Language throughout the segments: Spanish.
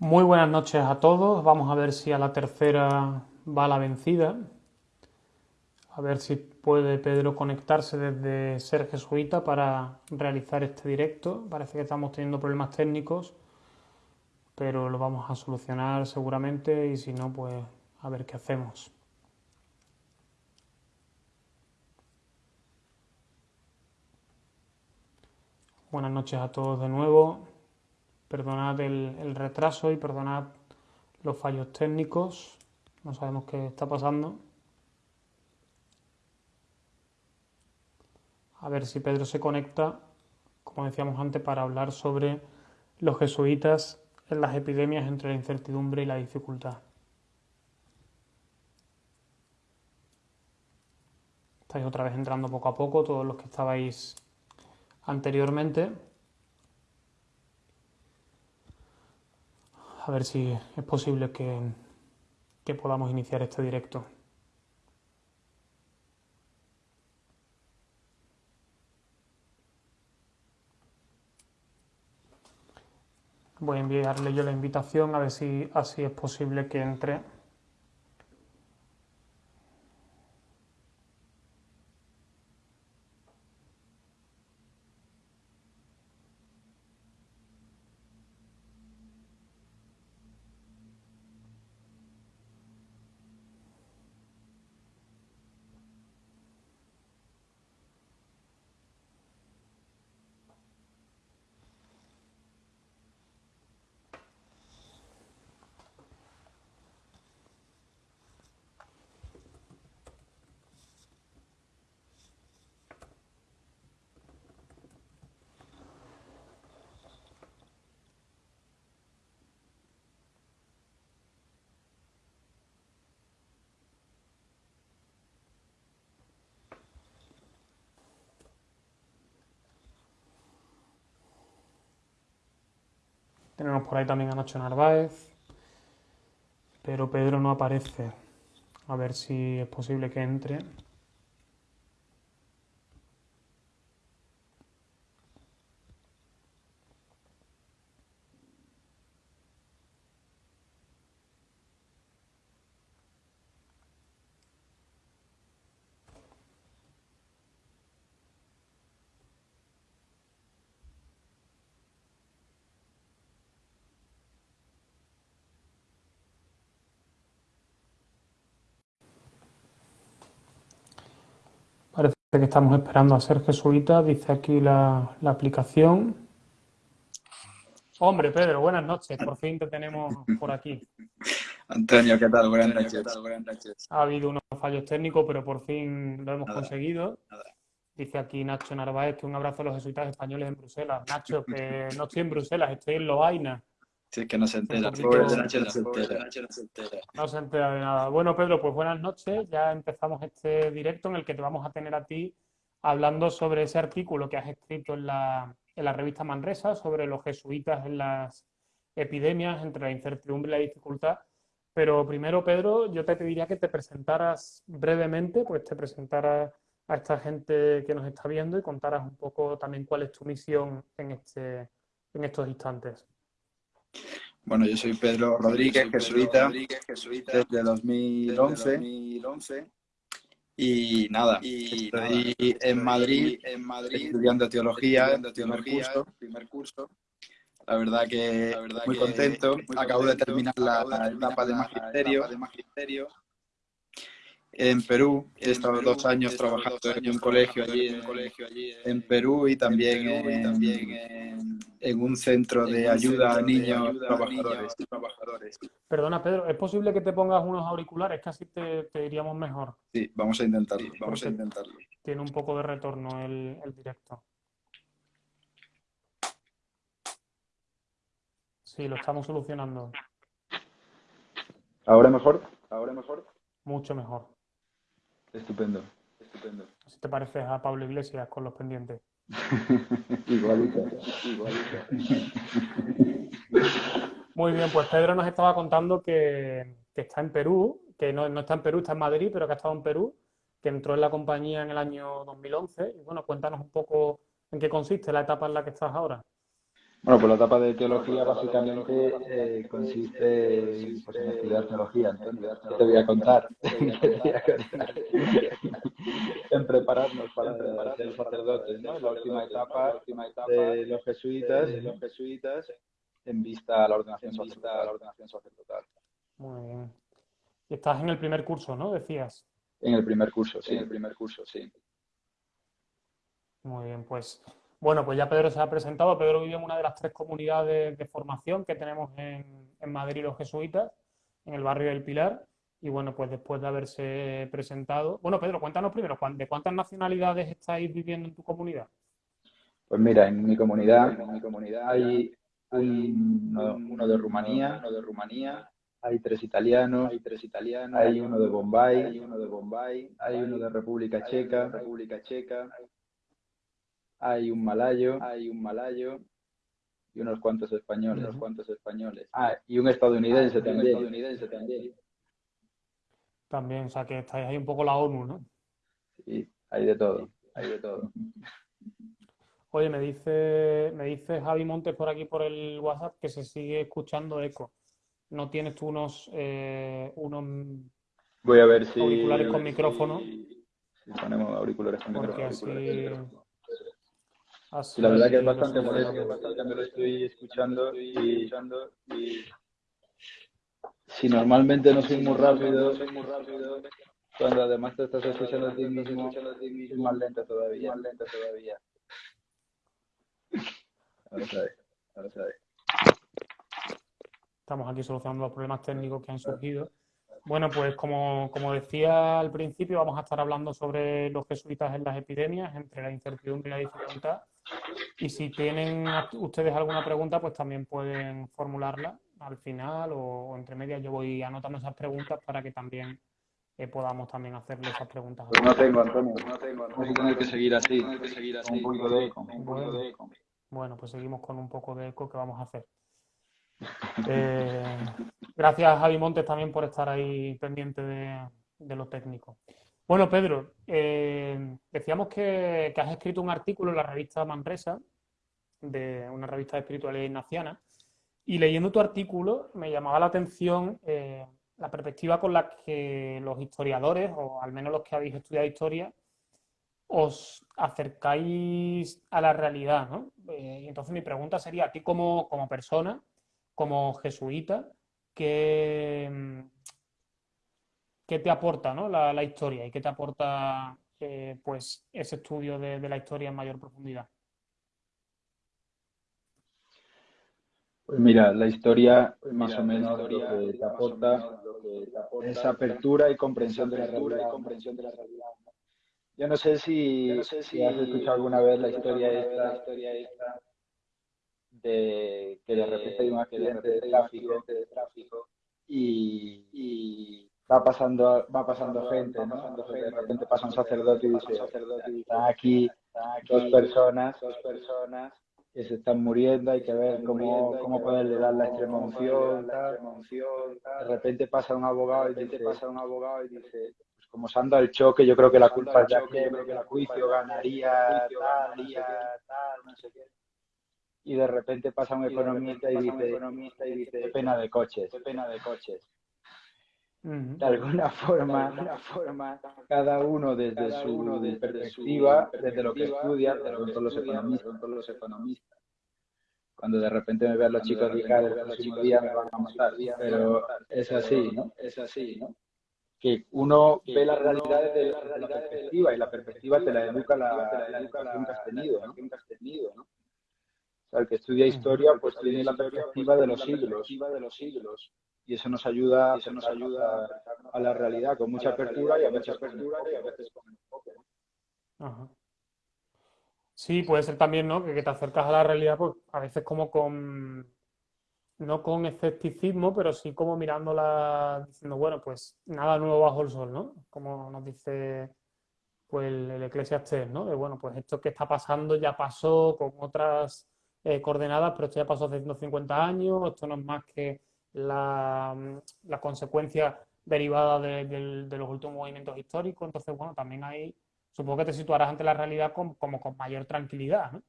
Muy buenas noches a todos. Vamos a ver si a la tercera va la vencida. A ver si puede Pedro conectarse desde Ser Jesuita para realizar este directo. Parece que estamos teniendo problemas técnicos, pero lo vamos a solucionar seguramente y si no, pues a ver qué hacemos. Buenas noches a todos de nuevo. Perdonad el, retraso y perdonad los fallos técnicos. No sabemos qué está pasando. A ver si Pedro se conecta, como decíamos antes, para hablar sobre los jesuitas en las epidemias entre la incertidumbre y la dificultad. Estáis otra vez entrando poco a poco, todos los que estabais anteriormente. A ver si es posible que, que podamos iniciar este directo. Voy a enviarle yo la invitación a ver si así es posible que entre. Tenemos por ahí también a Nacho Narváez, pero Pedro no aparece. A ver si es posible que entre. Que estamos esperando a ser jesuita, dice aquí la, aplicación. Hombre, Pedro, buenas noches. Por fin te tenemos por aquí. Antonio, ¿qué tal? Buenas noches. Ha habido unos fallos técnicos, pero por fin lo hemos conseguido. Dice aquí Nacho Narváez que un abrazo a los jesuitas españoles en Bruselas. Nacho, que no estoy en Bruselas, estoy en Loaina. Sí, que no se entera. no se entera. de nada. Bueno, Pedro, pues buenas noches. Ya empezamos este directo en el que te vamos a tener a ti hablando sobre ese artículo que has escrito en la, en la revista Manresa sobre los jesuitas en las epidemias, entre la incertidumbre y la dificultad. Pero primero, Pedro, yo te pediría que te presentaras brevemente, pues te presentaras a esta gente que nos está viendo y contaras un poco también cuál es tu misión en, este, en estos instantes. Bueno, yo soy Pedro Rodríguez, jesuita, desde 2011. Y nada, estoy en Madrid, estudiando teología, teología primer curso. La verdad que muy contento. Acabo de terminar la, etapa de magisterio en Perú. He estado dos años trabajando en un colegio allí en, Perú y también, en, un centro de ayuda a niños trabajadores. Perdona, Pedro, ¿es posible que te pongas unos auriculares? Casi te, te diríamos mejor. Sí, vamos a intentarlo. vamos a intentarlo. Tiene un poco de retorno el, el directo. Sí, lo estamos solucionando. ¿Ahora mejor? ¿Ahora mejor? Mucho mejor. Estupendo, estupendo. Si te pareces a Pablo Iglesias con los pendientes. igualito, igualito. Muy bien, pues Pedro nos estaba contando que, está en Perú, que no, no, está en Perú, está en Madrid, pero que ha estado en Perú, que entró en la compañía en el año 2011. Y bueno, cuéntanos un poco en qué consiste la etapa en la que estás ahora. Bueno, pues la etapa de teología básicamente eh, consiste pues, en estudiar teología. Entonces, ¿qué te voy a contar? en prepararnos para ser sacerdotes, ¿no? La última etapa de los jesuitas, de los jesuitas en vista a la ordenación sacerdotal. Muy bien. Y estás en el primer curso, ¿no? Decías. En el primer curso, sí, en el primer curso, sí. Muy bien, pues bueno, pues ya Pedro se ha presentado. Pedro vive en una de las tres comunidades de formación que tenemos en, Madrid los jesuitas, en el barrio del Pilar. Y bueno, pues después de haberse presentado. Bueno, Pedro, cuéntanos primero, ¿de cuántas nacionalidades estáis viviendo en tu comunidad? Pues mira, en mi comunidad, en mi comunidad hay uno, de Rumanía, uno de Rumanía, hay tres italianos, hay tres italianos, hay uno de Bombay, hay uno de Bombay, hay uno de República Checa, República Checa, hay un malayo, hay un malayo y unos cuantos españoles, unos cuantos españoles. Ah, y un estadounidense ah, también. estadounidense también. También, o sea que estáis ahí un poco la ONU, ¿no? Sí, hay de todo, hay de todo. Oye, me dice, me dice Javi Montes por aquí por el WhatsApp que se sigue escuchando eco. ¿No tienes tú unos, eh, unos Voy a ver si, auriculares con micrófono? Si, ponemos auriculares con Porque micrófono. Así, la verdad que es bastante molesto, bastante me lo estoy escuchando y, y si normalmente no soy muy rápido, soy muy rápido cuando además te estás escuchando a ti mismo, es más lento todavía, más lento todavía. Ahora sabe, ahora. Estamos aquí solucionando los problemas técnicos que han surgido. Bueno, pues como, decía al principio, vamos a estar hablando sobre los jesuitas en las epidemias, entre la incertidumbre y la dificultad. Y si tienen ustedes alguna pregunta, pues también pueden formularla al final o, entre medias. Yo voy anotando esas preguntas para que también eh, podamos también hacerle esas preguntas. Pues no tengo, Antonio, no tengo. Vamos a tener que seguir así, que seguir así. Un poco de eco, un poco de eco. Bueno, pues seguimos con un poco de eco que vamos a hacer. Eh, gracias, Javi Montes, también por estar ahí pendiente de, lo técnico. Bueno, Pedro, eh, decíamos que, has escrito un artículo en la revista Manresa, de una revista de espiritualidad ignaciana, y leyendo tu artículo me llamaba la atención eh, la perspectiva con la que los historiadores, o al menos los que habéis estudiado historia, os acercáis a la realidad, ¿no? y entonces mi pregunta sería, a ti como, como persona, como jesuita, ¿qué, qué te aporta la, historia y qué te aporta eh, pues ese estudio de, la historia en mayor profundidad? Pues mira, la historia más o menos lo que te aporta es apertura y comprensión de la realidad. Yo no sé si, has escuchado alguna vez la historia esta de que de repente hay un accidente de tráfico, de tráfico y, va pasando va pasando gente, ¿no? de repente pasa un sacerdote y dice, están aquí dos personas, dos personas que se están muriendo, hay que ver cómo, cómo poderle dar la extrema unción, de repente pasa un abogado y dice, pasa un abogado y dice, pues como se anda el choque, yo creo que la culpa es de aquí, creo que el juicio ganaría tal, tal, no sé qué y de repente pasa un economista y, dice, y dice, pena de coches, pena de coches. De alguna forma, de forma, cada uno desde su perspectiva, desde, lo que estudia, los economistas, todos los economistas. Cuando de repente me vean los chicos de el próximo día me van a matar, pero es así, ¿no? Es así, ¿no? que uno ve la realidad desde la, perspectiva y la perspectiva te la educa la, la educación que has tenido, ¿no? el que estudia historia pues tiene la perspectiva de de los siglos y eso nos ayuda, eso nos ayuda a, la realidad con mucha apertura y a veces con enfoque. Sí, puede ser también, ¿no? Que, te acercas a la realidad, pues a veces como con, no con escepticismo, pero sí como mirándola, diciendo, bueno, pues nada nuevo bajo el sol, ¿no? Como nos dice pues el, el Eclesiastes, ¿no? De bueno, pues esto que está pasando ya pasó con otras eh, coordenadas, pero esto ya pasó hace 150 años, esto no es más que la, consecuencia derivada de, los últimos movimientos históricos, entonces, bueno, también ahí supongo que te situarás ante la realidad como con mayor tranquilidad, ¿no?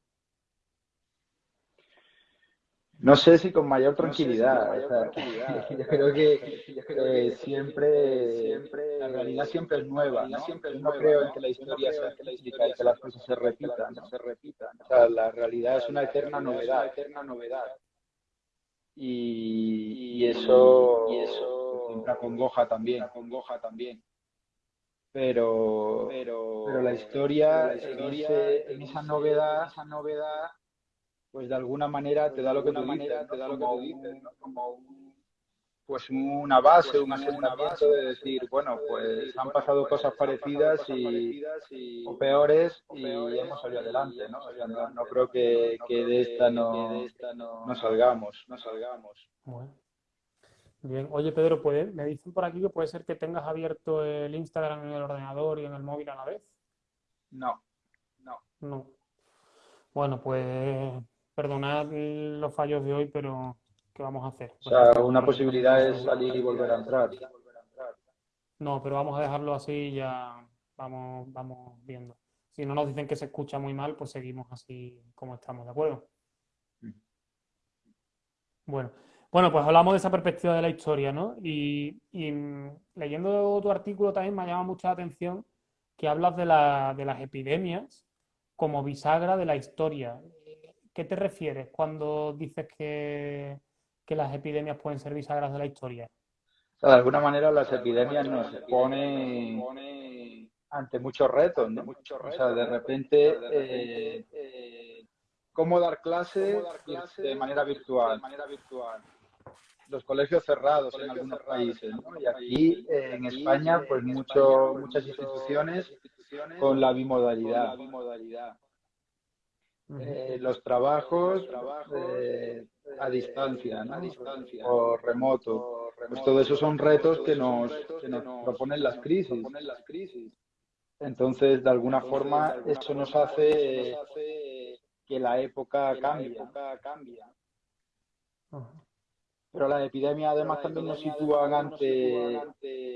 No sé si con mayor tranquilidad. yo creo que siempre, siempre, la realidad siempre es nueva. ¿no? Siempre no creo en que la historia sea cíclica y que las cosas se repitan. Se repitan. O sea, la realidad es una eterna novedad. Eterna novedad. Y, eso, y eso siempre acongoja también. Acongoja también. Pero, pero, pero la historia, en, esa novedad, esa novedad pues de alguna manera te da lo que tú dices, te da lo que tú dices, como pues una base, un asentamiento de decir, bueno, pues han pasado cosas parecidas y, o peores y hemos salido adelante, ¿no? O sea, no, creo que, que, de esta no, no salgamos, no salgamos. Bien, oye Pedro, me dicen por aquí que puede ser que tengas abierto el Instagram en el ordenador y en el móvil a la vez. No, no. No. Bueno, pues perdonad los fallos de hoy, pero ¿qué vamos a hacer? O sea, una posibilidad es salir y volver a entrar. No, pero vamos a dejarlo así y ya vamos, vamos viendo. Si no nos dicen que se escucha muy mal, pues seguimos así como estamos, ¿de acuerdo? Mm. Bueno, bueno, pues hablamos de esa perspectiva de la historia, ¿no? Y, leyendo tu artículo también me ha llamado mucha atención que hablas de, de las epidemias como bisagra de la historia. ¿Qué te refieres cuando dices que, las epidemias pueden ser bisagras de la historia? de alguna manera las epidemias nos ponen ante muchos retos, ¿no? O sea, de repente, eh, ¿cómo dar clases de manera virtual? Los colegios cerrados en algunos países, ¿no? Y aquí en España, pues mucho, muchas instituciones con la bimodalidad. Eh, los trabajos, eh, a distancia, o remoto. Pues todo eso son retos que nos, que nos proponen las crisis. Entonces, de alguna forma, eso nos hace que la época cambie. Pero la epidemia además también nos sitúa ante,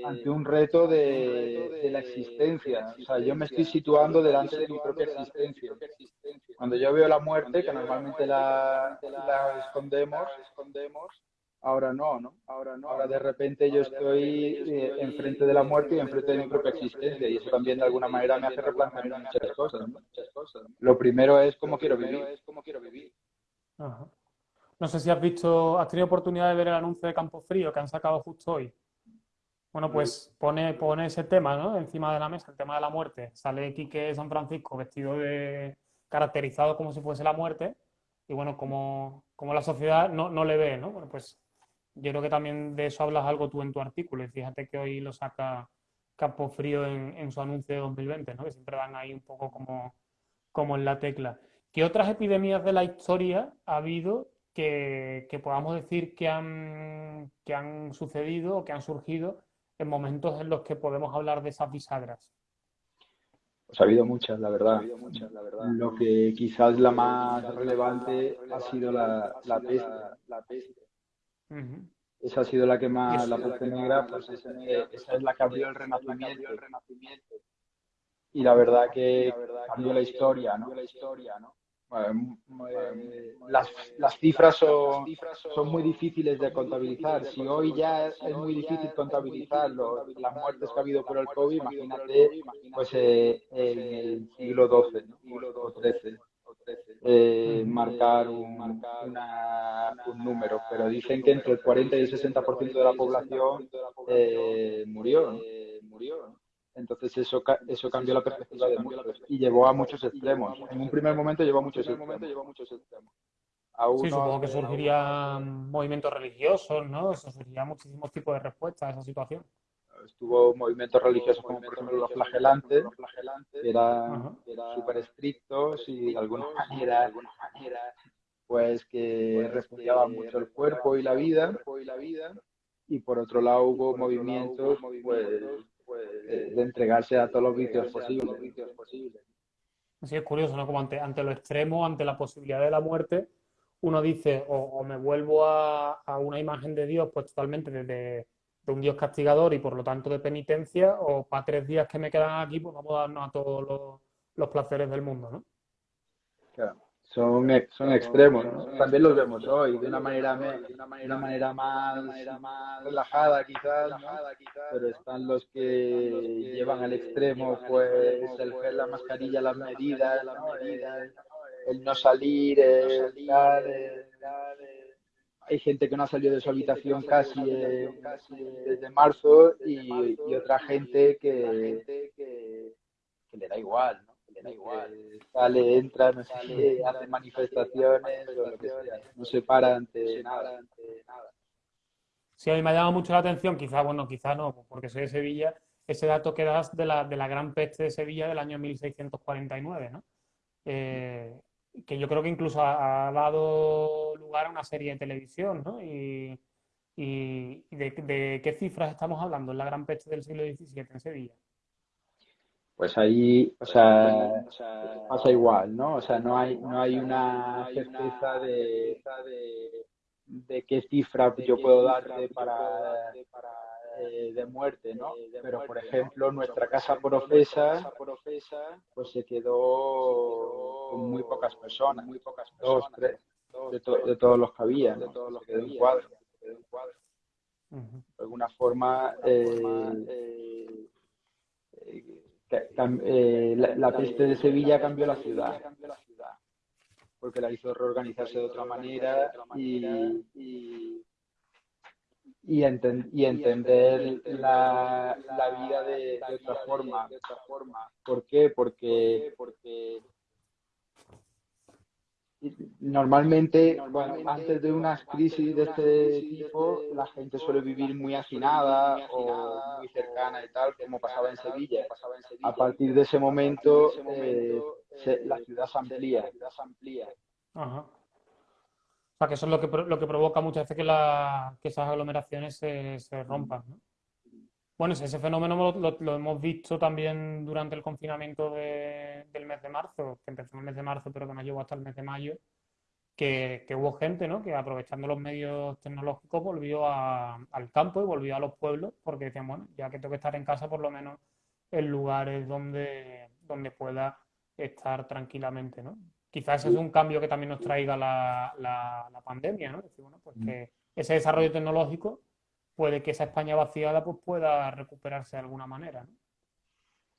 ante un reto de, de, la existencia. O sea, yo me estoy situando delante de mi propia existencia. Cuando yo veo la muerte, que normalmente la, la escondemos, ahora no, ¿no? Ahora no. Ahora de repente yo estoy eh, enfrente de la muerte y enfrente de mi propia existencia. Y eso también de alguna manera me hace replantear muchas cosas. Lo primero es cómo quiero vivir. Ajá. No sé si has visto, has tenido oportunidad de ver el anuncio de Campo Frío que han sacado justo hoy. Bueno, pues pone, pone ese tema ¿no? encima de la mesa, el tema de la muerte. Sale Quique San Francisco vestido de, caracterizado como si fuese la muerte, y bueno, como, como la sociedad no, no, le ve, ¿no? Bueno, pues yo creo que también de eso hablas algo tú en tu artículo, y fíjate que hoy lo saca Campo Frío en, en su anuncio de 2020, ¿no? Que siempre van ahí un poco como, como en la tecla. ¿Qué otras epidemias de la historia ha habido que, podamos decir que han, que han sucedido o que han surgido en momentos en los que podemos hablar de esas bisagras. Pues ha habido muchas, la verdad. Lo que quizás la más relevante ha sido la, la peste. Esa ha sido la que más, la peste negra, pues esa, es la que abrió el renacimiento. Y la verdad que cambió la historia, ¿no? Las, las, cifras son, son muy difíciles de contabilizar. Si hoy ya es muy difícil contabilizar las muertes que ha habido por el COVID, imagínate pues eh, en el siglo XII o XIII. Eh, marcar, un, un número, pero dicen que entre el 40 y el 60% de la población eh, murió. murió entonces eso, eso cambió la perspectiva de muchos y llevó a muchos extremos. En un primer momento llevó a muchos extremos. sí, supongo que surgirían movimientos religiosos, ¿no? Surgirían muchísimos tipos de respuestas a esa situación. Estuvo movimientos religiosos como por ejemplo los flagelantes, que eran súper estrictos y de alguna manera, pues que respetaban mucho el cuerpo y la vida. Y por otro lado hubo movimientos pues de, entregarse a todos los vicios posibles. Sí, es curioso, ¿no? Como ante, ante lo extremo, ante la posibilidad de la muerte, uno dice, o, me vuelvo a, una imagen de Dios, pues totalmente de, de, un Dios castigador y por lo tanto de penitencia, o para tres días que me quedan aquí, pues vamos a darnos a todos los, placeres del mundo, ¿no? Son, son extremos, También los vemos hoy de una manera, de una manera más, relajada quizás, pero están los que llevan al extremo pues el gel, la mascarilla, las medidas, El, no salir, el, hay gente que no ha salido de su habitación casi, desde marzo y, otra gente que, que, le da igual, ¿no? Da igual. Sale, entra, no sale, hace manifestaciones o lo que sea. No se para ante nada. Sí, a mí me ha llamado mucho la atención, quizá, bueno, quizá no, porque soy de Sevilla, ese dato que das de la, de la gran peste de Sevilla del año 1649, ¿no? Eh, que yo creo que incluso ha, dado lugar a una serie de televisión, ¿no? Y, de, qué cifras estamos hablando en la gran peste del siglo XVII en Sevilla. Pues ahí, o sea, pasa igual, ¿no? O sea, no hay, no hay una certeza de, de qué cifra yo puedo darte para eh, de muerte, ¿no? Pero, por ejemplo, nuestra casa profesa, pues se quedó con muy pocas personas, muy pocas dos, tres, de, todos los que había, de todos los que quedó un cuadro. De alguna forma, eh, eh, la, peste de Sevilla cambió la ciudad, porque la hizo reorganizarse de otra manera y y, y entender la, la vida de, otra forma. ¿Por qué? Porque, normalmente, antes de unas crisis de este tipo, la gente suele vivir muy hacinada o muy cercana y tal, como pasaba en Sevilla. A partir de ese momento, eh, la ciudad se amplía. Ajá. O sea, que eso es lo que, lo que provoca muchas veces que, la, que esas aglomeraciones se, se rompan. ¿no? Bueno, ese fenómeno lo, hemos visto también durante el confinamiento del mes de marzo, que empezó en el mes de marzo, pero que nos llevó hasta el mes de mayo, que, que hubo gente ¿no? que aprovechando los medios tecnológicos volvió al campo y volvió a los pueblos, porque decían, bueno, ya que tengo que estar en casa, por lo menos en lugares donde, donde pueda estar tranquilamente, ¿no? quizás ese es un cambio que también nos traiga la, la, pandemia, ¿no? Decir, bueno, pues mm. que ese desarrollo tecnológico puede que esa España vaciada pues pueda recuperarse de alguna manera, ¿no?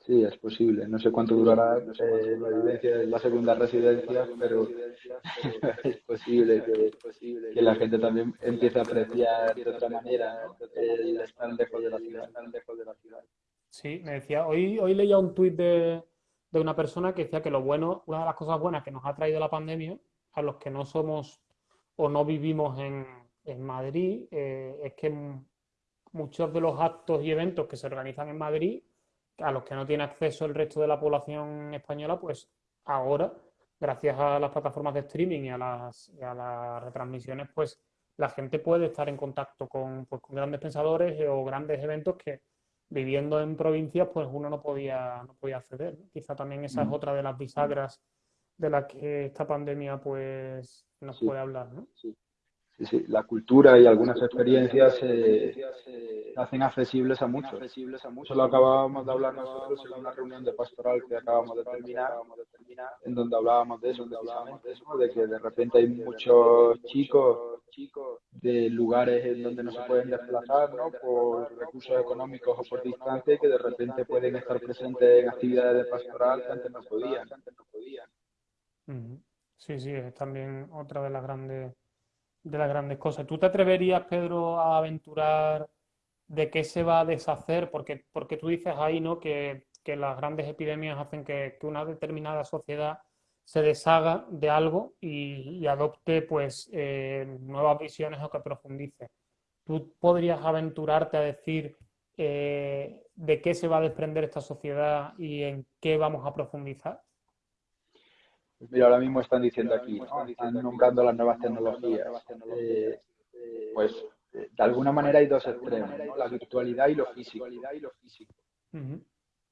Sí, es posible. No sé cuánto durará eh, la vivencia de la segunda residencia, pero es posible que, la gente también empiece a apreciar de otra manera el estar lejos de la ciudad. Sí, me decía, hoy, hoy leía un tuit de, de una persona que decía que lo bueno, una de las cosas buenas que nos ha traído la pandemia, a los que no somos o no vivimos en, Madrid, eh, es que muchos de los actos y eventos que se organizan en Madrid, a los que no tiene acceso el resto de la población española, pues ahora, gracias a las plataformas de streaming y a las, las retransmisiones, pues la gente puede estar en contacto con, pues, con grandes pensadores o grandes eventos que viviendo en provincias, pues uno no podía, no podía acceder. Quizá también esa es mm. otra de las bisagras de las que esta pandemia pues nos puede hablar, ¿no? Sí. Sí, La cultura y algunas experiencias se hacen accesibles a muchos. Eso lo acabábamos de hablar nosotros en una reunión de pastoral que acabamos de terminar, en donde hablábamos de eso, de que de repente hay muchos chicos de lugares en donde no se pueden desplazar ¿no? por recursos económicos o por distancia que de repente pueden estar presentes en actividades de pastoral que antes no podían. Sí, sí, es también otra de las grandes de las grandes cosas. ¿Tú te atreverías, Pedro, a aventurar de qué se va a deshacer? Porque, porque tú dices ahí, ¿no? Que, las grandes epidemias hacen que, una determinada sociedad se deshaga de algo y, adopte pues eh, nuevas visiones o que profundice. ¿Tú podrías aventurarte a decir eh, de qué se va a desprender esta sociedad y en qué vamos a profundizar? Pues mira, ahora mismo están diciendo aquí, están nombrando las nuevas tecnologías. Eh, pues de alguna manera hay dos extremos, la virtualidad y lo físico.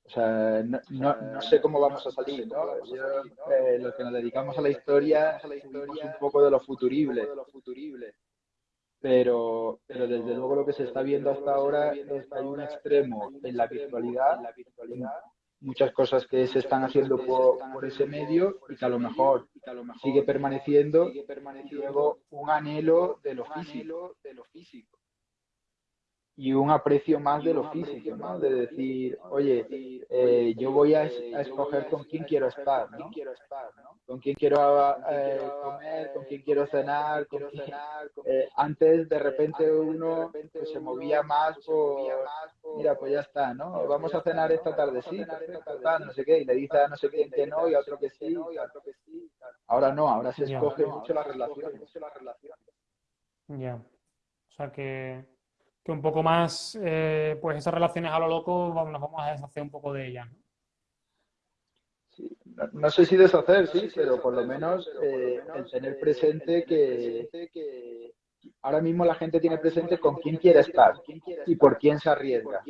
O sea, no, sé cómo vamos a salir, ¿no? Eh, los que nos dedicamos a la historia, somos un poco de lo futurible. Pero, pero desde luego lo que se está viendo hasta ahora es que hay un extremo en la virtualidad muchas cosas que se están haciendo por, ese medio y que a lo mejor sigue permaneciendo luego un anhelo de lo físico y un aprecio más de lo físico, ¿no? De decir, oye, eh, yo voy a, escoger con quién quiero estar, ¿no? Con quién quiero eh, comer, con quién quiero cenar, con eh, antes de repente uno pues, se movía más por, mira, pues ya está, ¿no? Vamos a cenar esta tarde, sí, no sé qué, y le dice a no sé quién que no y a otro que sí. Ahora no, ahora se escoge mucho la relación. Ya. O sea que que un poco más, eh, pues esas relaciones a lo loco, nos vamos a deshacer un poco de ellas. ¿no? sé si deshacer, sí, pero por lo menos eh, el tener presente que ahora mismo la gente tiene presente con quién quiere estar y por quién se arriesga.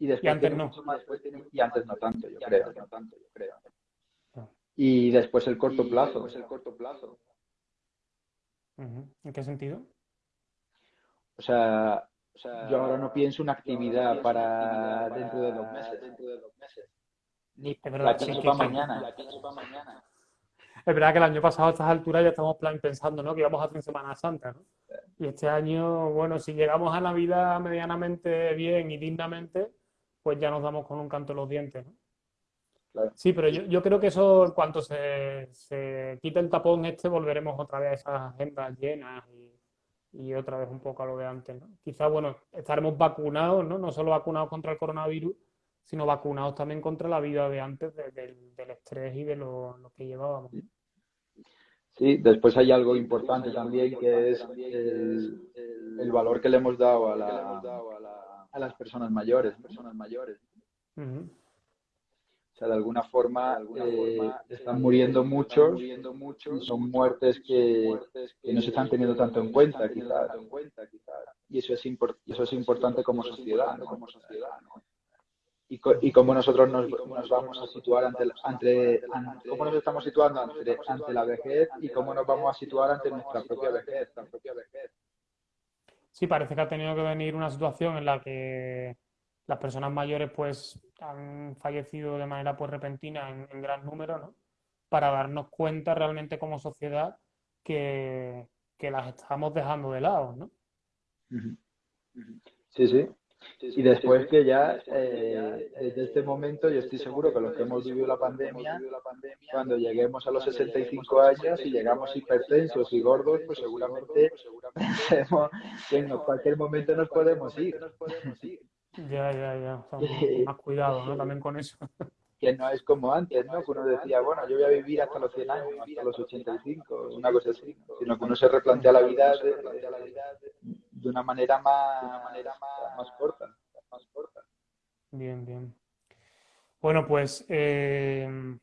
Y, después antes no. y antes no tanto, yo creo. Y después el corto plazo. el corto plazo. ¿En qué sentido? O sea, yo ahora no pienso una actividad para dentro de dos meses. Ni la pienso para mañana. Es verdad que el año pasado a estas alturas ya estamos pensando ¿no? que íbamos a hacer Semana Santa. ¿no? Y este año, bueno, si llegamos a la vida medianamente bien y dignamente, pues ya nos damos con un canto en los dientes. ¿no? Sí, pero yo, yo, creo que eso, en cuanto se, se quite el tapón este, volveremos otra vez a esas agendas llenas y y otra vez un poco a lo de antes. ¿no? Quizás, bueno, estaremos vacunados, ¿no? No solo vacunados contra el coronavirus, sino vacunados también contra la vida de antes, del estrés y de lo, que llevábamos. Sí, después hay algo importante también que es el, valor que le hemos dado a, la, a las personas mayores. Personas mayores. O sea, de alguna forma, eh, están muriendo muchos, y son muertes que, no se están teniendo tanto en cuenta, quizás. Y eso es, eso es importante como sociedad, Como sociedad, Y, y cómo nosotros nos, vamos a situar ante, ante, cómo nos estamos situando ante, ante la vejez y cómo nos vamos a situar ante nuestra propia vejez. Sí, parece que ha tenido que venir una situación en la que las personas mayores pues han fallecido de manera pues repentina en, gran número, ¿no? Para darnos cuenta realmente como sociedad que, las estamos dejando de lado, ¿no? Sí, sí. Y después que ya, eh, desde este momento, yo estoy seguro que los que hemos vivido la pandemia, cuando lleguemos a los 65 años y llegamos hipertensos y gordos, pues seguramente pensemos que en cualquier momento nos podemos ir. Ya, ya, ya. más cuidado, ¿no? También con eso. Que no es como antes, ¿no? Que uno decía, bueno, yo voy a vivir hasta los 100 años, hasta los 85, una cosa así. Sino que uno se replantea la vida de, una manera más, más, corta, más corta. Bien, bien. Bueno, pues eh,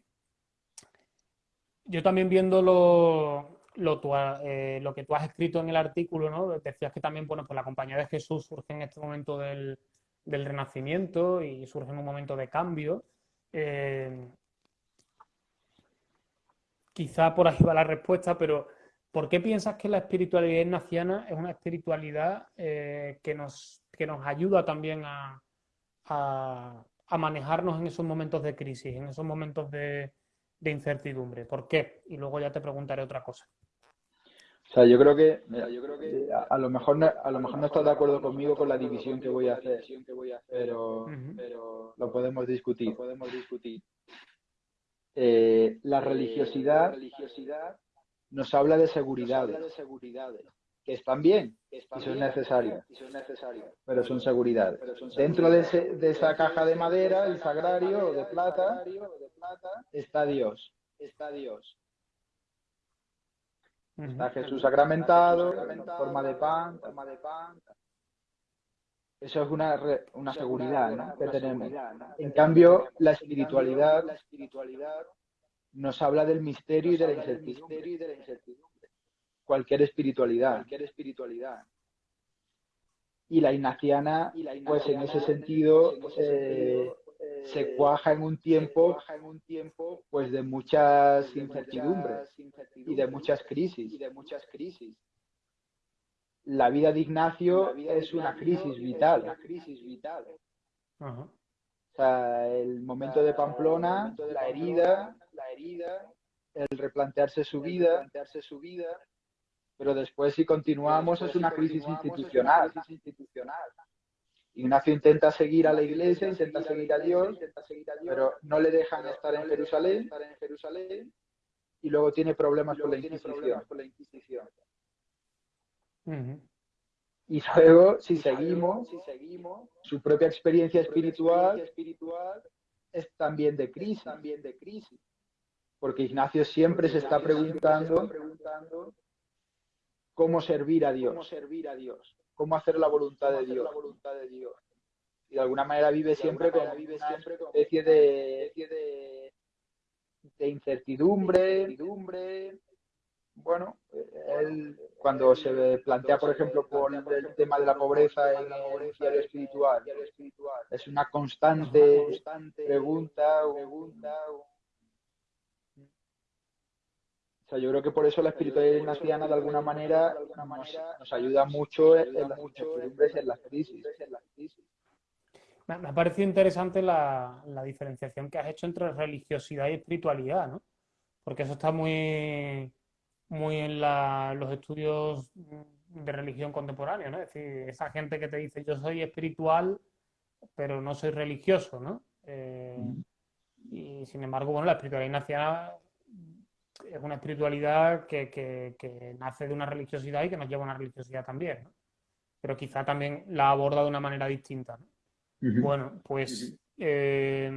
yo también viendo lo, lo, eh, lo, que tú has escrito en el artículo, ¿no? Decías que también, bueno, pues la compañía de Jesús surge en este momento del, del Renacimiento y surge en un momento de cambio. Eh, quizá por ahí va la respuesta, pero ¿por qué piensas que la espiritualidad ignaciana es una espiritualidad eh, que, nos, que nos ayuda también a, a, manejarnos en esos momentos de crisis, en esos momentos de, de incertidumbre? ¿Por qué? Y luego ya te preguntaré otra cosa. O sea, yo creo que, yo creo que a, lo mejor no, a lo mejor no estás de acuerdo conmigo con la división que voy a hacer, pero, pero lo podemos discutir. podemos discutir. Eh, la religiosidad nos habla de seguridades, que están bien y son necesarias, pero son seguridades. Dentro de, de esa caja de madera, el sagrario o de plata, está Dios. Está Dios. Está Jesús sacramentado, en forma de pan, forma de pan. Eso es una, una seguridad que tenemos. En cambio, la espiritualidad nos habla del misterio y de la incertidumbre. Cualquier espiritualidad. Cualquier espiritualidad. Y la ignaciana, pues en ese sentido, eh, se cuaja en un tiempo, pues de muchas incertidumbres y de muchas crisis. La vida de Ignacio es una crisis vital. O sea, el momento de Pamplona, la herida, la herida, el replantearse su vida, replantearse su vida, pero después si continuamos es una crisis institucional. Ignacio intenta seguir a la iglesia, intenta seguir a Dios, pero no le dejan estar en Jerusalén y luego tiene problemas con la Inquisición. Y luego, si seguimos, su propia experiencia espiritual es también de crisis. Porque Ignacio siempre se está preguntando cómo servir a Dios, cómo hacer la voluntad de Dios. Y de alguna manera vive siempre con una especie de, de incertidumbre, bueno, él cuando se plantea, por ejemplo, por el tema de la pobreza en el diario espiritual, es una constante pregunta. O sea, yo creo que por eso la espiritualidad ignaciana de alguna manera nos, ayuda mucho en las incertidumbres, en las crisis. Me ha parecido interesante la, la diferenciación que has hecho entre religiosidad y espiritualidad, ¿no? Porque eso está muy muy en los estudios de religión contemporánea, ¿no? Es decir, esa gente que te dice yo soy espiritual, pero no soy religioso, ¿no? Eh, y sin embargo, bueno, la espiritualidad ignaciana es una espiritualidad que, nace de una religiosidad y que nos lleva a una religiosidad también, ¿no? Pero quizá también la aborda de una manera distinta, ¿no? Bueno, pues eh,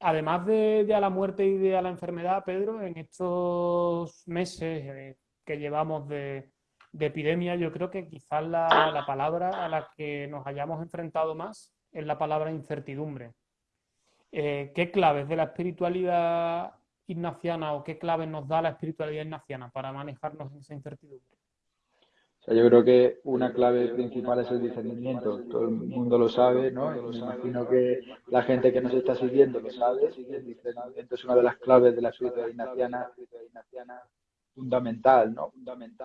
además de, a la muerte y de a la enfermedad, Pedro, en estos meses eh, que llevamos de, epidemia, yo creo que quizás la, palabra a la que nos hayamos enfrentado más es la palabra incertidumbre. Eh, ¿Qué claves de la espiritualidad ignaciana o qué claves nos da la espiritualidad ignaciana para manejarnos en esa incertidumbre? yo creo que una clave principal es el discernimiento. Todo el mundo lo sabe, ¿no? me imagino que la gente que nos está siguiendo lo sabe. El discernimiento es una de las claves de la espiritualidad ignaciana fundamental, ¿no?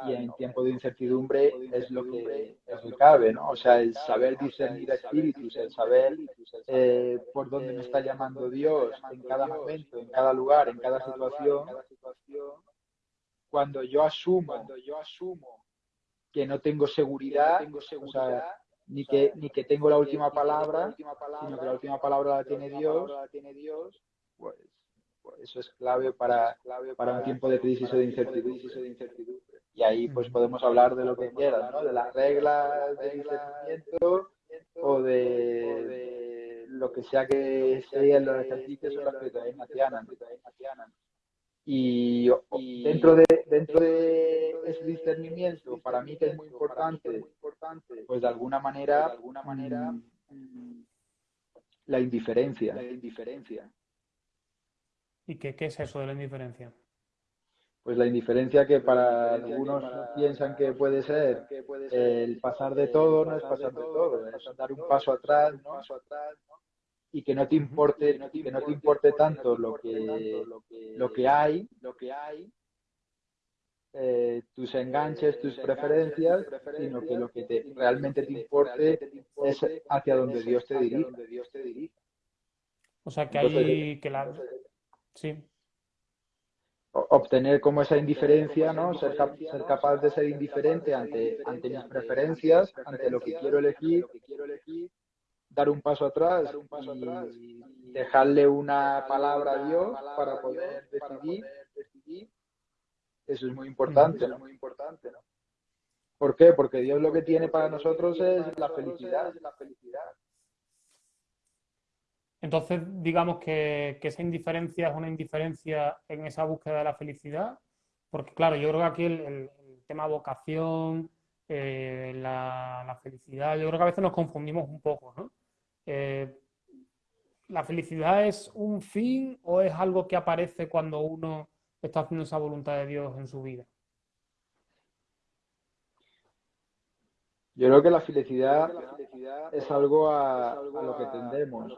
Y en tiempo de incertidumbre es lo que, es lo cabe, ¿no? O sea, el saber discernir espíritus, el saber eh, por dónde me está llamando Dios en cada momento, en cada lugar, en cada situación. Cuando yo asumo, cuando yo asumo que no tengo seguridad, ni, que, ni que tengo la última palabra, sino que la última palabra la tiene Dios, pues, eso es clave para, para un tiempo de crisis o de incertidumbre. Y ahí pues podemos hablar de lo que quieras, ¿no? de las reglas de discernimiento o de, lo que sea que sea en los ejercicios o la espiritualidad ignaciana. Y, dentro de dentro de ese discernimiento, para mí que es muy importante, pues de alguna manera, de alguna manera mm, la indiferencia. La indiferencia. ¿Y qué, qué es eso de la indiferencia? Pues la indiferencia que para algunos piensan que puede ser el pasar de todo, no es pasar de todo, es dar un paso atrás, ¿no? y que no te importe, que no te importe tanto lo que, lo que hay, lo que hay, eh, tus enganches, tus preferencias, sino que lo que te, realmente te importe es hacia donde Dios te dirige. O sea que hay que la... Sí. Obtener como esa indiferencia, ¿no? Ser, ser capaz de ser indiferente ante, ante mis preferencias, ante lo que quiero elegir, dar un paso atrás, y dejarle una palabra a Dios para poder decidir. Eso es muy importante, ¿no? Muy importante. ¿Por qué? Porque Dios lo que tiene para nosotros es la felicidad. Entonces, digamos que, esa indiferencia es una indiferencia en esa búsqueda de la felicidad, porque claro, yo creo que aquí el, tema vocación, eh, la, felicidad, yo creo que a veces nos confundimos un poco, ¿no? Eh, ¿La felicidad es un fin o es algo que aparece cuando uno está haciendo esa voluntad de Dios en su vida? Yo creo que la felicidad, es algo a, lo que tendemos,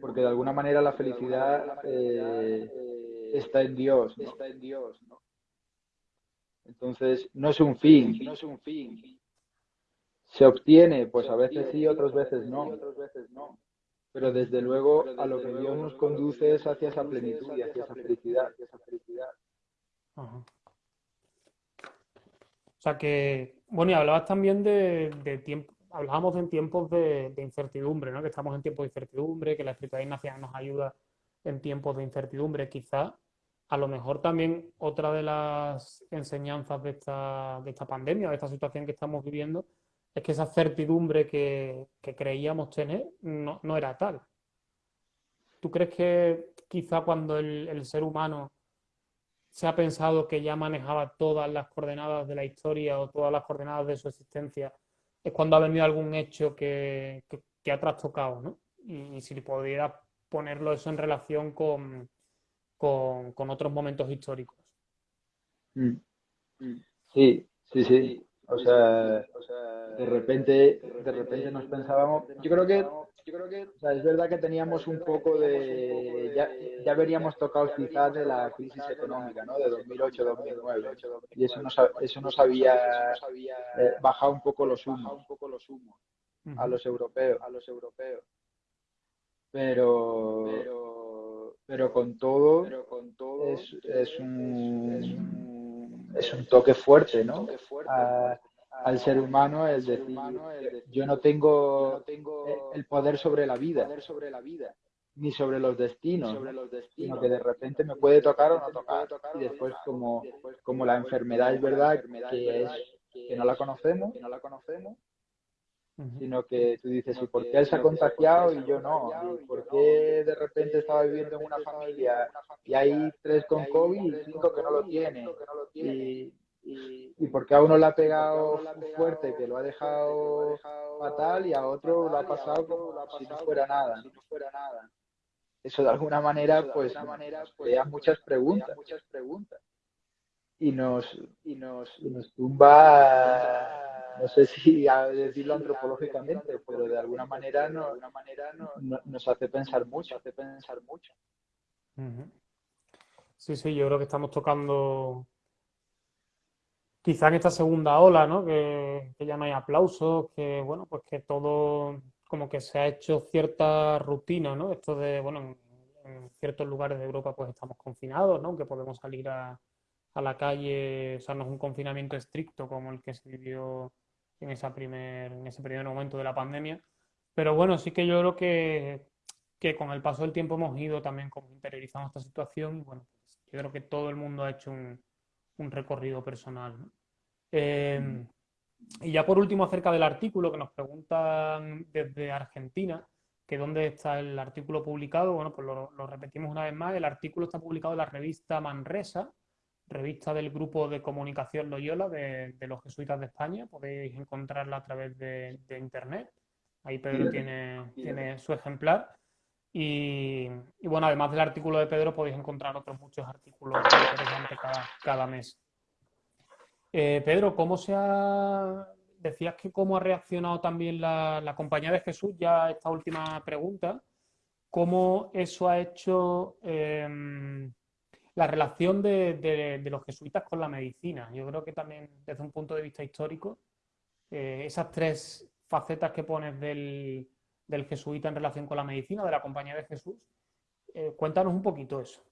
porque de alguna manera la felicidad eh, está en Dios. Está en Dios Entonces, no es un fin. No es un fin. ¿Se obtiene? Pues a veces sí, otras veces no. pero desde luego a lo que Dios nos conduce es hacia esa plenitud y hacia esa felicidad. O sea que, bueno, y hablabas también de, tiempo, hablábamos en tiempos de, incertidumbre, ¿no? Que estamos en tiempos de incertidumbre, que la espiritualidad ignaciana nos ayuda en tiempos de incertidumbre, quizá. A lo mejor también otra de las enseñanzas de esta, de esta pandemia, de esta situación que estamos viviendo, es que esa certidumbre que, creíamos tener no, era tal. ¿Tú crees que quizá cuando el, ser humano se ha pensado que ya manejaba todas las coordenadas de la historia o todas las coordenadas de su existencia, es cuando ha venido algún hecho que, ha trastocado, ¿no? Y, si pudiera ponerlo eso en relación con, con, otros momentos históricos. Mm. Sí, sí, sí. O sea, de repente, de repente nos pensábamos, yo creo que, yo creo que, o sea, es verdad que teníamos un poco de, ya, ya veníamos tocado quizás de la crisis económica, ¿no? De 2008-2009 y eso nos, eso nos había eh, bajado un poco los humos a los europeos, a los europeos. Pero, pero, pero con todo, es, es un es un toque fuerte, ¿no? Al ser humano es decir, yo no tengo el poder sobre la vida, ni sobre los destinos, sino que de repente me puede tocar o no tocar. Y después como, como la enfermedad es verdad que es que no la conocemos, sino que tú dices, ¿y por qué él se ha contagiado y yo no? ¿Y por qué de repente estaba viviendo en una familia y hay tres con COVID y cinco que no lo tienen? Y, y porque a uno le ha pegado fuerte, que lo ha dejado fatal, y a otro lo ha pasado como si no fuera nada. Eso de alguna manera, pues, crea muchas preguntas. Y nos, y nos, y nos tumba no sé si a decirlo antropológicamente, pero de alguna manera, no, nos hace pensar mucho, hace pensar mucho. Sí, sí, yo creo que estamos tocando quizá en esta segunda ola, ¿no? Que, ya no hay aplausos, que bueno, pues que todo como que se ha hecho cierta rutina, ¿no? Esto de, bueno, en, ciertos lugares de Europa pues estamos confinados, ¿no? Que podemos salir a, a la calle, o sea, no es un confinamiento estricto como el que se vivió en, esa primer, en ese primer momento de la pandemia. Pero bueno, sí que yo creo que, que con el paso del tiempo hemos ido también como interiorizando esta situación y bueno, pues yo creo que todo el mundo ha hecho un, un recorrido personal. Em, y ya por último, acerca del artículo que nos preguntan desde Argentina, que dónde está el artículo publicado, bueno, pues lo, lo, repetimos una vez más, el artículo está publicado en la revista Manresa, revista del grupo de comunicación Loyola de, los jesuitas de España, podéis encontrarla a través de, internet, ahí Pedro tiene, tiene su ejemplar. Y, bueno, además del artículo de Pedro, podéis encontrar otros muchos artículos interesantes cada, cada mes. Eh, Pedro, ¿cómo se ha. Decías que cómo ha reaccionado también la, Compañía de Jesús, ya esta última pregunta. ¿Cómo eso ha hecho em, la relación de, los jesuitas con la medicina? Yo creo que también desde un punto de vista histórico, eh, esas tres facetas que pones del, del jesuita en relación con la medicina, de la Compañía de Jesús. Eh, cuéntanos un poquito eso.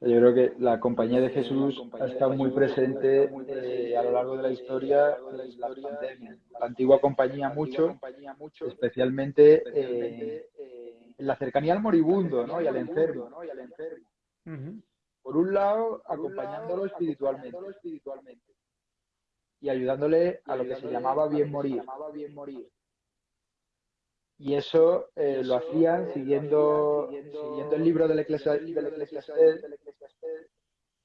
Yo creo que la Compañía de Jesús ha estado muy presente eh, a lo largo de la historia en la pandemia. La antigua compañía mucho, especialmente eh, en la cercanía al moribundo ¿no? y al enfermo. Por un lado, acompañándolo espiritualmente y ayudándole a lo que se llamaba bien morir. Y eso, eh, lo hacían eh, siguiendo, siguiendo, el libro del Eclesiastés.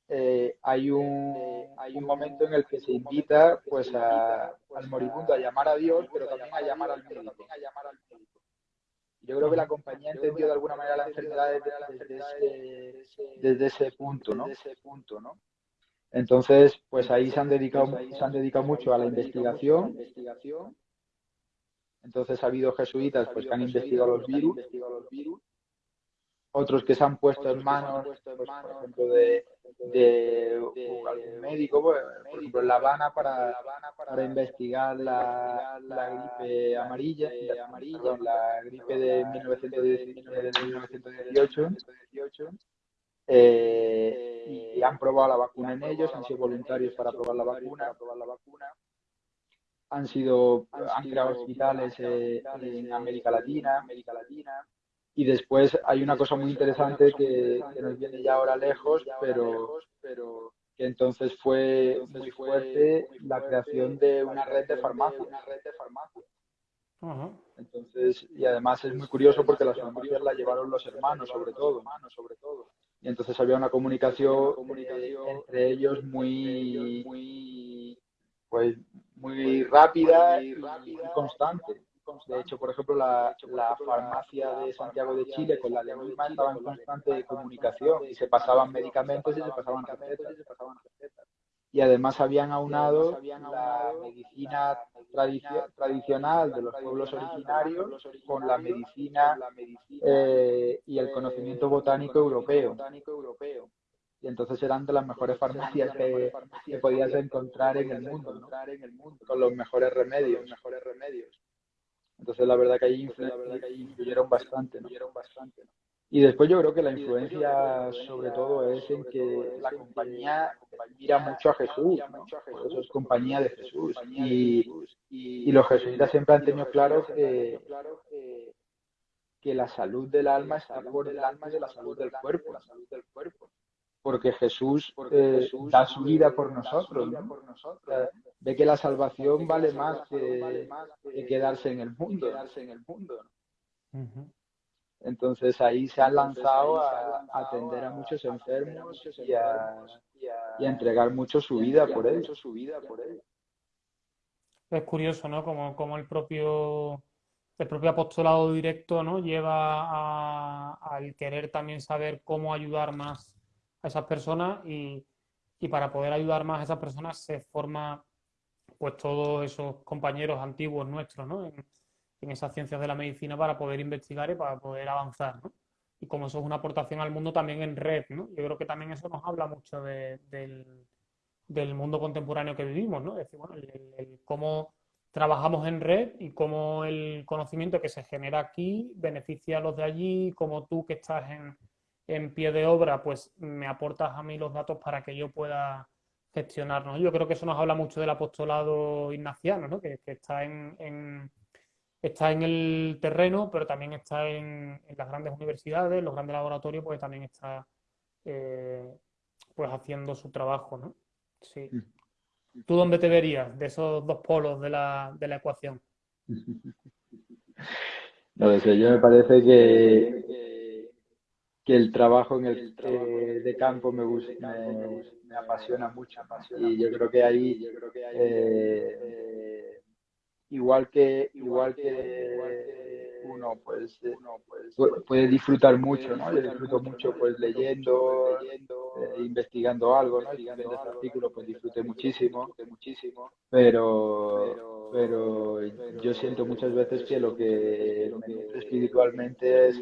Eh, hay, un, hay un momento en el que se invita pues a, al moribundo a llamar a Dios, pero también a llamar al médico. Yo creo que la compañía entendió de alguna manera la enfermedad desde, ese, desde ese punto, ¿no? Entonces, pues ahí se han dedicado, se han dedicado mucho a la investigación entonces ha habido jesuitas pues, que han investigado los virus. otros que se han puesto en manos, pues, por ejemplo, de, de, algún médico, pues, por ejemplo, en La Habana para, para investigar la, la gripe amarilla, perdón, la gripe de 1918, eh, y han probado la vacuna en ellos, han sido voluntarios para probar la vacuna, han sido han creado hospitales eh, en América Latina, América Latina. Y después hay una cosa muy interesante que, nos viene ya ahora lejos, pero, pero que entonces fue muy fuerte la creación de una red de farmacias. Entonces, y además es muy curioso porque las farmacias la llevaron los hermanos, sobre todo. Y entonces había una comunicación entre ellos muy, muy, pues, muy rápida y constante. De hecho, por ejemplo, la, farmacia de Santiago de Chile con la de Lima estaba en constante comunicación y se pasaban medicamentos y se pasaban recetas. Y además habían aunado la medicina tradicional de los pueblos originarios con la medicina eh, y el conocimiento botánico europeo. Y entonces eran de las mejores farmacias que, podías encontrar en el mundo, con los mejores remedios. Entonces la verdad que ahí influyeron bastante. Y después yo creo que la influencia sobre todo es en que la compañía mira mucho a Jesús, por eso es compañía de Jesús. Y, los jesuitas siempre han tenido claro que, que la salud del alma está por delante de la salud del cuerpo porque Jesús, eh, da su vida por nosotros. ve que la salvación vale más que, quedarse en el mundo. Entonces ahí se han lanzado a, atender a muchos enfermos y a, entregar mucho su vida por él. Es curioso, ¿no? Como, como el propio el propio apostolado directo, ¿no? Lleva al querer también saber cómo ayudar más esas personas y, para poder ayudar más a esas personas se forma pues todos esos compañeros antiguos nuestros ¿no? en, esas ciencias de la medicina para poder investigar y para poder avanzar. ¿no? Y como eso es una aportación al mundo también en red, ¿no? yo creo que también eso nos habla mucho del, mundo contemporáneo que vivimos, ¿no? es decir, bueno, el, cómo trabajamos en red y cómo el conocimiento que se genera aquí beneficia a los de allí, como tú que estás en, en pie de obra, pues me aportas a mí los datos para que yo pueda gestionarnos. Yo creo que eso nos habla mucho del apostolado ignaciano, ¿no? que, está, en, está en el terreno, pero también está en, las grandes universidades, los grandes laboratorios, pues también está eh, pues haciendo su trabajo. ¿no? Sí. Mm. ¿Tú dónde te verías de esos dos polos de la, de la ecuación? No sé, yo me parece que que el trabajo en el, eh, de campo me gusta, me, apasiona mucho. Y yo creo que ahí, eh, eh, igual que igual que uno pues, pues puede disfrutar mucho, ¿no? Yo disfruto mucho pues leyendo, investigando algo, ¿no? Y este artículo pues disfruté muchísimo, pero pero yo siento muchas veces que lo que me espiritualmente es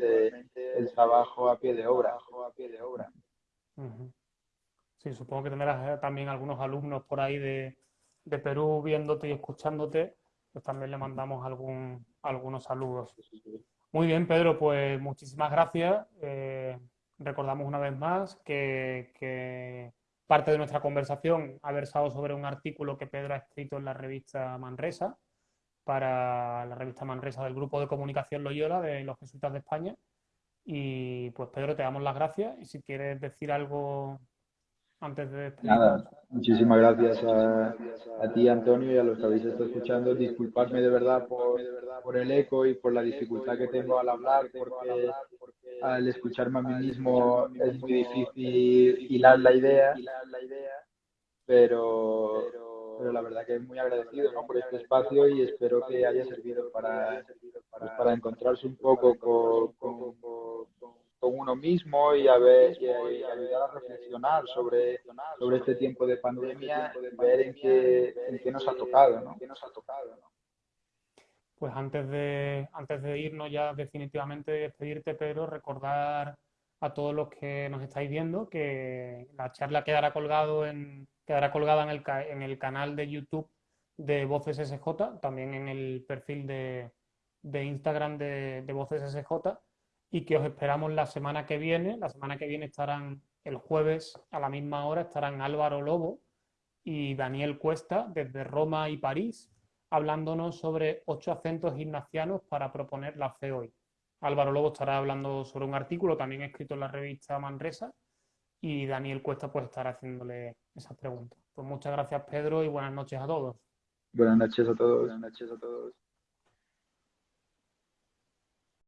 el trabajo a pie de obra. Sí, supongo que tendrás eh, también algunos alumnos por ahí de, Perú viéndote y escuchándote, pues también le mandamos algún, algunos saludos. Muy bien, Pedro, pues muchísimas gracias. Eh, recordamos una vez más que, parte de nuestra conversación ha versado sobre un artículo que Pedro ha escrito en la revista Manresa, para la revista Manresa del Grupo de Comunicación Loyola de los Jesuitas de España. Y pues Pedro, te damos las gracias y si quieres decir algo antes de Nada, muchísimas gracias a, a, ti Antonio y a los que habéis estado escuchando. Disculpadme de verdad por, por el eco y por la dificultad que tengo al hablar, porque al escucharme a mí mismo es muy difícil hilar la idea, pero, pero la verdad que es muy agradecido ¿no? por este espacio y espero que haya servido para, pues, para encontrarse un poco con, con, uno mismo y, a ver, y, ayudar a reflexionar sobre, sobre este tiempo de pandemia y ver en qué, en qué nos ha tocado. ¿no? Pues antes de, antes de irnos ya definitivamente despedirte, Pedro, recordar a todos los que nos estáis viendo que la charla quedará colgado en, quedará colgada en el, en el canal de YouTube de Voces SJ, también en el perfil de, Instagram de, de, Voces SJ, y que os esperamos la semana que viene. La semana que viene estarán el jueves a la misma hora, estarán Álvaro Lobo y Daniel Cuesta desde Roma y París, hablándonos sobre ocho acentos ignacianos para proponer la fe hoy. Álvaro Lobo estará hablando sobre un artículo también escrito en la revista Manresa y Daniel Cuesta pues estará haciéndole esas preguntas. Pues muchas gracias Pedro y buenas noches a todos. Buenas noches a todos. Buenas noches a todos.